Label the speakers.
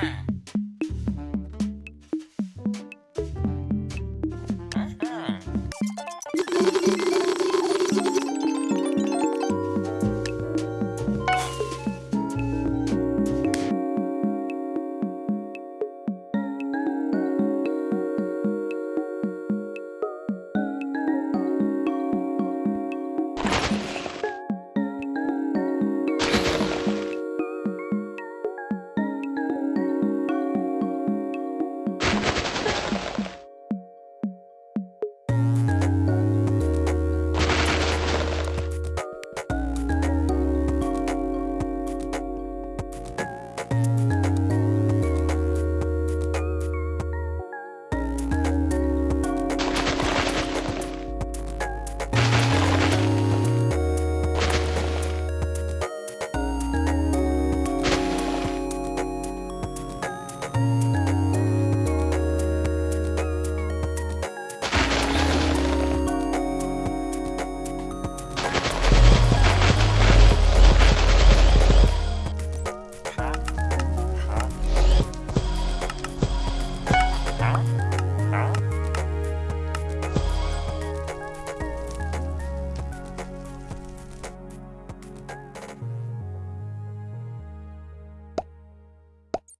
Speaker 1: time.